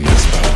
This